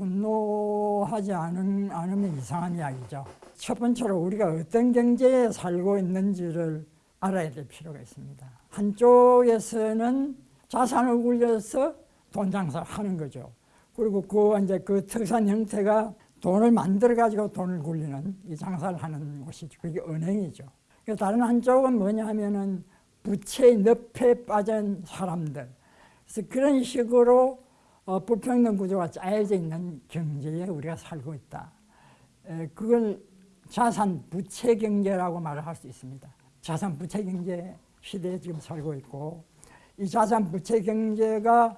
분노하지 않은, 않으면 이상한 이야기죠. 첫 번째로 우리가 어떤 경제에 살고 있는지를 알아야 될 필요가 있습니다. 한쪽에서는 자산을 굴려서 돈 장사를 하는 거죠. 그리고 그 이제 그 특산 형태가 돈을 만들어 가지고 돈을 굴리는 이 장사를 하는 곳이죠. 그게 은행이죠. 다른 한쪽은 뭐냐 하면은 부채의 늪에 빠진 사람들. 그래서 그런 식으로 어, 불평등 구조가 짜여져 있는 경제에 우리가 살고 있다. 에, 그걸 자산 부채 경제라고 말을 할 수 있습니다. 자산 부채 경제 시대에 지금 살고 있고 이 자산 부채 경제가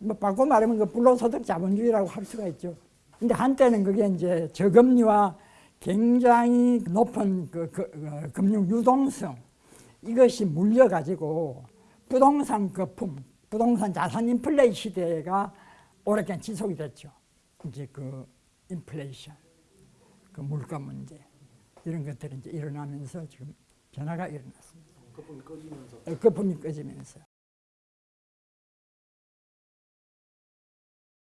뭐 바꿔 말하면 그 불로소득 자본주의라고 할 수가 있죠. 근데 한때는 그게 이제 저금리와 굉장히 높은 그, 그, 그 금융 유동성 이것이 물려가지고 부동산 거품, 부동산 자산 인플레이 시대가 오랫동안 지속이 됐죠. 이제 그 인플레이션, 그 물가 문제 이런 것들이 이제 일어나면서 지금 변화가 일어났습니다. 거품이 꺼지면서 어, 거품이 꺼지면서.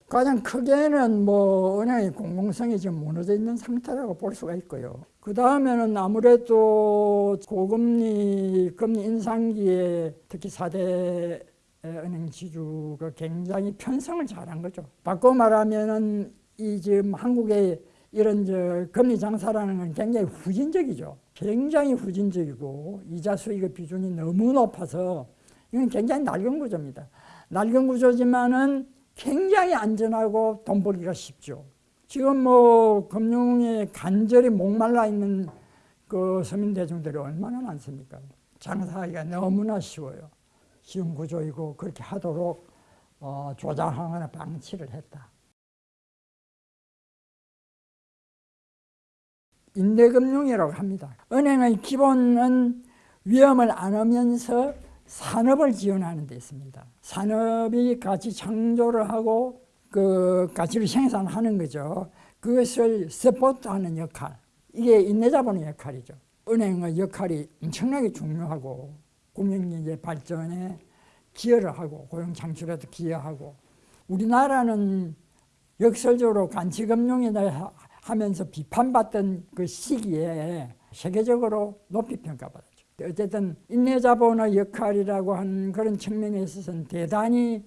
가장 크게는 뭐 은행의 공공성이 지금 무너져 있는 상태라고 볼 수가 있고요. 그 다음에는 아무래도 고금리 금리 인상기에 특히 4대 은행 지주가 굉장히 편성을 잘한 거죠. 바꿔 말하면은 이 지금 한국의 이런 저 금리 장사라는 건 굉장히 후진적이죠. 굉장히 후진적이고 이자 수익의 비중이 너무 높아서 이건 굉장히 낡은 구조입니다. 낡은 구조지만은 굉장히 안전하고 돈 벌기가 쉽죠. 지금 뭐 금융에 간절히 목말라 있는 그 서민 대중들이 얼마나 많습니까? 장사하기가 너무나 쉬워요. 쉬운 구조이고 그렇게 하도록 어, 조장하거나 방치를 했다. 인대금융이라고 합니다. 은행의 기본은 위험을 안으면서 산업을 지원하는 데 있습니다. 산업이 가치 창조를 하고 그 가치를 생산하는 거죠. 그것을 서포트하는 역할. 이게 인내자본의 역할이죠. 은행의 역할이 엄청나게 중요하고 국민경제 발전에 기여를 하고 고용 창출에도 기여하고 우리나라는 역설적으로 간치금융이나 하면서 비판받던 그 시기에 세계적으로 높이 평가받았죠. 어쨌든 인내자본의 역할이라고 하는 그런 측면에 있어서는 대단히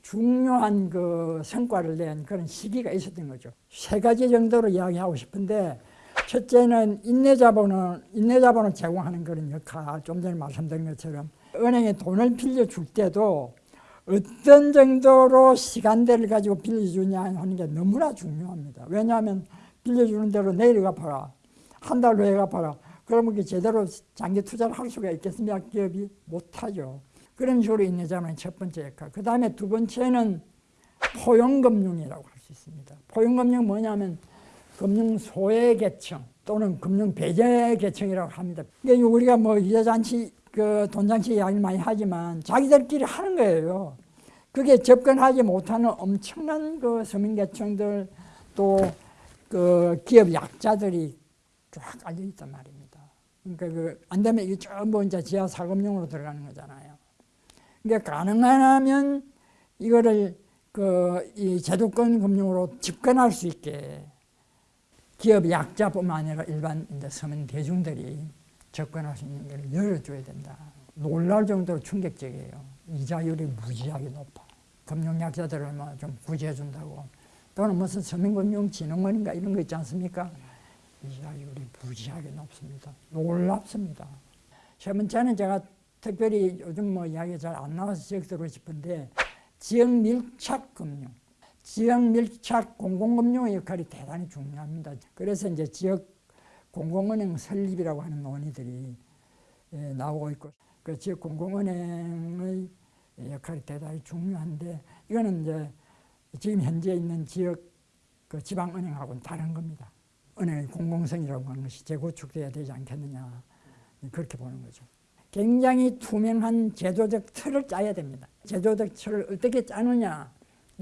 중요한 그 성과를 낸 그런 시기가 있었던 거죠. 세 가지 정도로 이야기하고 싶은데 첫째는 인내자본은 인내자본을 제공하는 그런 역할. 좀 전에 말씀드린 것처럼 은행에 돈을 빌려줄 때도 어떤 정도로 시간대를 가지고 빌려주냐 하는 게 너무나 중요합니다. 왜냐하면 빌려주는 대로 내일 갚아라. 한 달 후에 갚아라. 그러면 그 제대로 장기 투자를 할 수가 있겠습니까? 기업이 못하죠. 그런 식으로 인내자만의 첫 번째 역할. 그 다음에 두 번째는 포용금융이라고 할 수 있습니다. 포용금융 뭐냐면 금융 소외 계층 또는 금융 배제 계층이라고 합니다. 그러니까 우리가 뭐 이자잔치, 그 돈잔치 이야기를 많이 하지만 자기들끼리 하는 거예요. 그게 접근하지 못하는 엄청난 그 서민 계층들 또 그 기업 약자들이 쫙 깔려 있단 말입니다. 그러니까 그 안 되면 이게 전부 이제 지하 사금융으로 들어가는 거잖아요. 그러니까 가능하면 이거를 그 이 제도권 금융으로 집권할 수 있게 기업 약자뿐만 아니라 일반 이제 서민 대중들이 접근할 수 있는 걸 열어줘야 된다. 놀랄 정도로 충격적이에요. 이자율이 무지하게 높아. 금융 약자들을 뭐 좀 구제해 준다고. 또는 무슨 서민금융진흥원인가 이런 거 있지 않습니까? 이자율이 무지하게 높습니다. 놀랍습니다. 세 번째는 제가 특별히 요즘 뭐 이야기 잘 안 나와서 지적드리고 싶은데 지역 밀착 금융, 지역 밀착 공공금융의 역할이 대단히 중요합니다. 그래서 이제 지역 공공은행 설립이라고 하는 논의들이 예, 나오고 있고 그 지역 공공은행의 역할이 대단히 중요한데 이거는 이제 지금 현재 있는 지역 그 지방은행하고는 다른 겁니다. 은행의 공공성이라고 하는 것이 재구축돼야 되지 않겠느냐 그렇게 보는 거죠. 굉장히 투명한 제도적 틀을 짜야 됩니다. 제도적 틀을 어떻게 짜느냐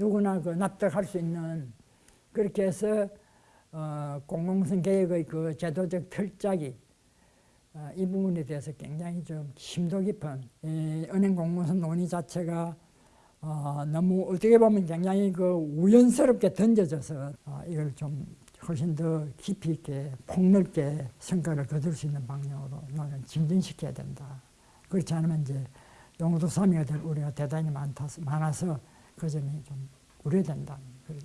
누구나 그 납득할 수 있는 그렇게 해서 어, 공공성 개혁의 그 제도적 틀짜기 어, 이 부분에 대해서 굉장히 좀 심도 깊은 이 은행 공공성 논의 자체가 어, 너무 어떻게 보면 굉장히 그 우연스럽게 던져져서 어, 이걸 좀 훨씬 더 깊이 있게 폭넓게 성과를 거둘 수 있는 방향으로 너는 진전시켜야 된다. 그렇지 않으면 이제 용도 삼이가 될 우려가 대단히 많다, 많아서 그 점이 좀 우려된다. 그런